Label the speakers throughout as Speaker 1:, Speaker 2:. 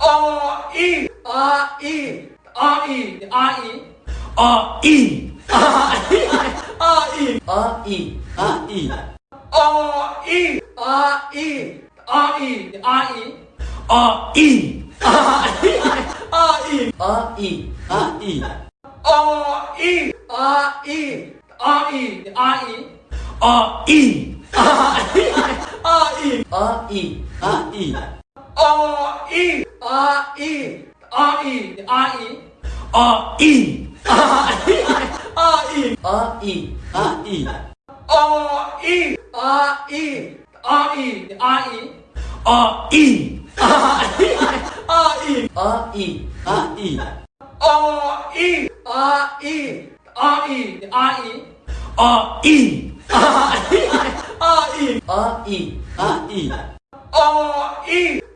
Speaker 1: 哦咦啊咦
Speaker 2: 啊咦啊咦
Speaker 1: 哦咦啊哈哈啊咦
Speaker 2: 啊咦
Speaker 1: 啊咦啊咦
Speaker 2: 哦咦啊咦
Speaker 1: 啊咦啊咦啊咦哦咦
Speaker 2: 啊咦
Speaker 1: 啊咦哦咦
Speaker 2: 啊咦啊咦
Speaker 1: 啊咦啊咦啊咦啊咦
Speaker 2: 啊咦
Speaker 1: 啊咦啊咦
Speaker 2: 啊咦哦咦
Speaker 1: 啊咦啊咦啊咦哦咦
Speaker 2: 啊哈
Speaker 1: 哈嘿嘿嘿
Speaker 2: 啊咦啊咦
Speaker 1: 啊咦哦咦啊咦啊咦
Speaker 2: 啊咦
Speaker 1: 哦咦啊
Speaker 2: 哈哈嘿嘿
Speaker 1: 啊咦啊咦啊咦哦咦
Speaker 2: 啊咦
Speaker 1: 啊咦啊咦
Speaker 2: 啊咦啊咦
Speaker 1: 哦咦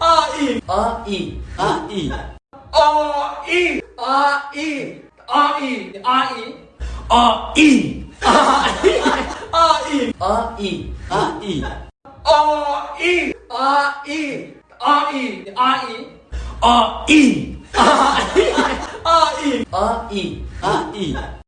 Speaker 1: 啊咦
Speaker 2: 啊咦啊咦
Speaker 1: 啊。咦啊咦啊咦啊咦
Speaker 2: 啊咦
Speaker 1: 啊咦啊咦
Speaker 2: 啊咦啊咦
Speaker 1: 啊咦啊咦啊咦啊咦
Speaker 2: 啊咦
Speaker 1: 啊咦啊咦
Speaker 2: 啊咦啊咦